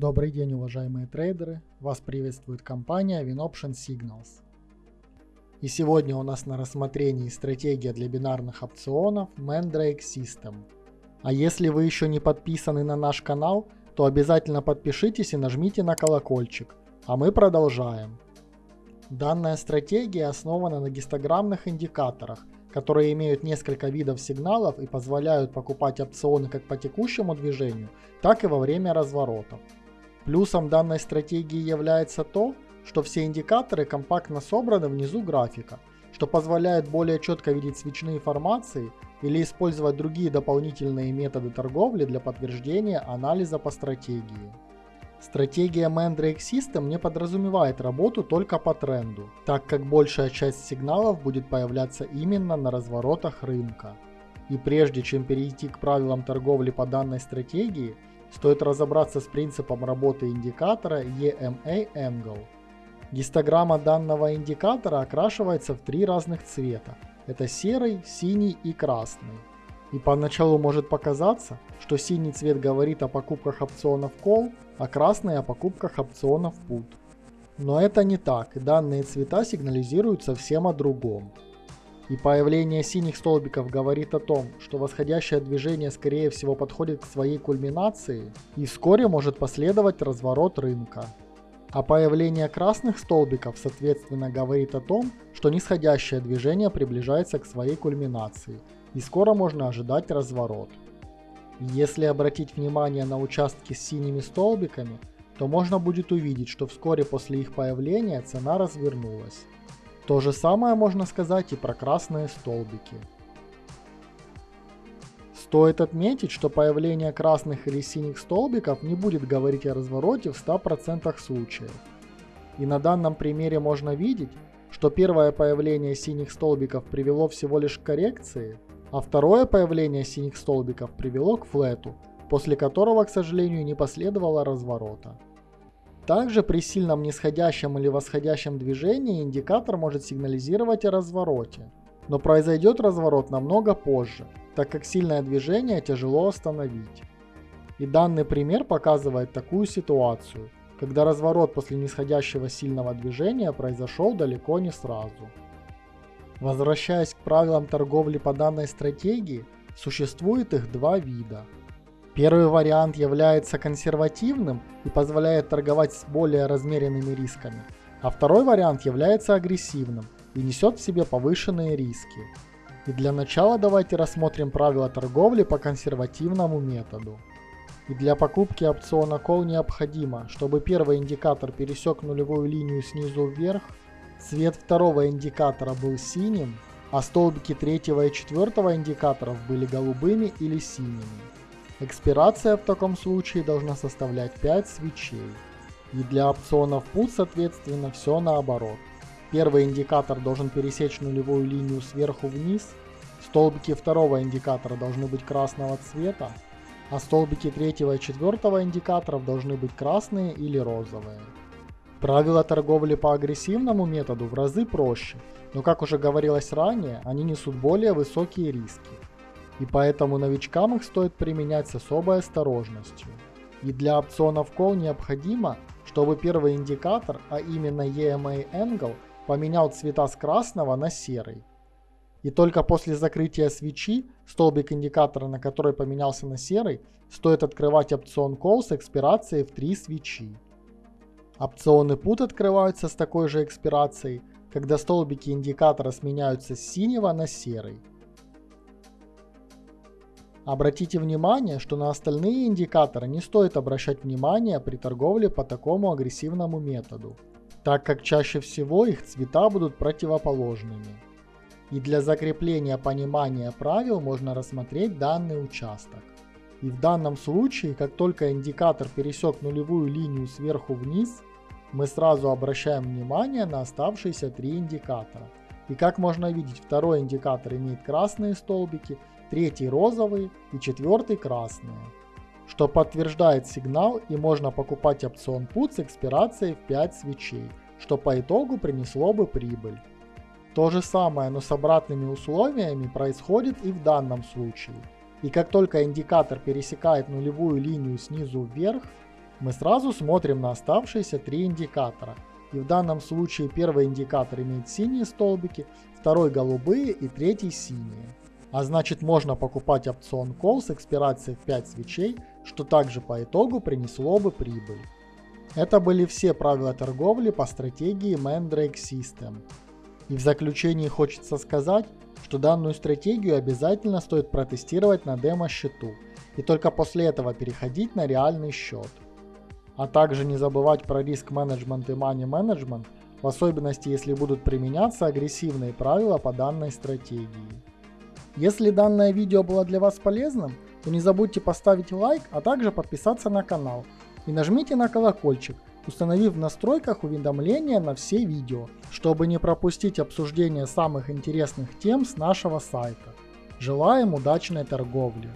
Добрый день, уважаемые трейдеры! Вас приветствует компания WinOption Signals. И сегодня у нас на рассмотрении стратегия для бинарных опционов Mandrake System. А если вы еще не подписаны на наш канал, то обязательно подпишитесь и нажмите на колокольчик. А мы продолжаем. Данная стратегия основана на гистограммных индикаторах, которые имеют несколько видов сигналов и позволяют покупать опционы как по текущему движению, так и во время разворотов. Плюсом данной стратегии является то, что все индикаторы компактно собраны внизу графика, что позволяет более четко видеть свечные формации или использовать другие дополнительные методы торговли для подтверждения анализа по стратегии. Стратегия Mandrake System не подразумевает работу только по тренду, так как большая часть сигналов будет появляться именно на разворотах рынка. И прежде чем перейти к правилам торговли по данной стратегии, стоит разобраться с принципом работы индикатора EMA Angle. Гистограмма данного индикатора окрашивается в три разных цвета. Это серый, синий и красный. И поначалу может показаться, что синий цвет говорит о покупках опционов Call, а красный о покупках опционов Put. Но это не так, данные цвета сигнализируют совсем о другом. И появление синих столбиков говорит о том, что восходящее движение скорее всего подходит к своей кульминации и вскоре может последовать разворот рынка. А появление красных столбиков соответственно говорит о том, что нисходящее движение приближается к своей кульминации и скоро можно ожидать разворот. Если обратить внимание на участки с синими столбиками, то можно будет увидеть, что вскоре после их появления цена развернулась. То же самое можно сказать и про красные столбики. Стоит отметить, что появление красных или синих столбиков не будет говорить о развороте в 100% случаев. И на данном примере можно видеть, что первое появление синих столбиков привело всего лишь к коррекции, а второе появление синих столбиков привело к флету, после которого, к сожалению, не последовало разворота. Также при сильном нисходящем или восходящем движении индикатор может сигнализировать о развороте. Но произойдет разворот намного позже, так как сильное движение тяжело остановить. И данный пример показывает такую ситуацию, когда разворот после нисходящего сильного движения произошел далеко не сразу. Возвращаясь к правилам торговли по данной стратегии, существует их два вида – Первый вариант является консервативным и позволяет торговать с более размеренными рисками, а второй вариант является агрессивным и несет в себе повышенные риски. И для начала давайте рассмотрим правила торговли по консервативному методу. И для покупки опциона Call необходимо, чтобы первый индикатор пересек нулевую линию снизу вверх, цвет второго индикатора был синим, а столбики третьего и четвертого индикаторов были голубыми или синими. Экспирация в таком случае должна составлять 5 свечей. И для опционов PUT соответственно все наоборот. Первый индикатор должен пересечь нулевую линию сверху вниз, столбики второго индикатора должны быть красного цвета, а столбики третьего и четвертого индикаторов должны быть красные или розовые. Правила торговли по агрессивному методу в разы проще, но как уже говорилось ранее, они несут более высокие риски и поэтому новичкам их стоит применять с особой осторожностью. И для опционов Call необходимо, чтобы первый индикатор, а именно EMA Angle, поменял цвета с красного на серый. И только после закрытия свечи, столбик индикатора, на который поменялся на серый, стоит открывать опцион Call с экспирацией в 3 свечи. Опционы Put открываются с такой же экспирацией, когда столбики индикатора сменяются с синего на серый. Обратите внимание, что на остальные индикаторы не стоит обращать внимание при торговле по такому агрессивному методу, так как чаще всего их цвета будут противоположными. И для закрепления понимания правил можно рассмотреть данный участок. И в данном случае, как только индикатор пересек нулевую линию сверху вниз, мы сразу обращаем внимание на оставшиеся три индикатора. И как можно видеть, второй индикатор имеет красные столбики, третий розовый и четвертый красные, что подтверждает сигнал и можно покупать опцион PUT с экспирацией в 5 свечей, что по итогу принесло бы прибыль. То же самое, но с обратными условиями происходит и в данном случае. И как только индикатор пересекает нулевую линию снизу вверх, мы сразу смотрим на оставшиеся три индикатора. И в данном случае первый индикатор имеет синие столбики, второй голубые и третий синие. А значит можно покупать опцион Call с экспирацией в 5 свечей, что также по итогу принесло бы прибыль. Это были все правила торговли по стратегии Mandrake System. И в заключении хочется сказать, что данную стратегию обязательно стоит протестировать на демо-счету и только после этого переходить на реальный счет. А также не забывать про риск менеджмент и money management, в особенности если будут применяться агрессивные правила по данной стратегии. Если данное видео было для вас полезным, то не забудьте поставить лайк, а также подписаться на канал. И нажмите на колокольчик, установив в настройках уведомления на все видео, чтобы не пропустить обсуждение самых интересных тем с нашего сайта. Желаем удачной торговли!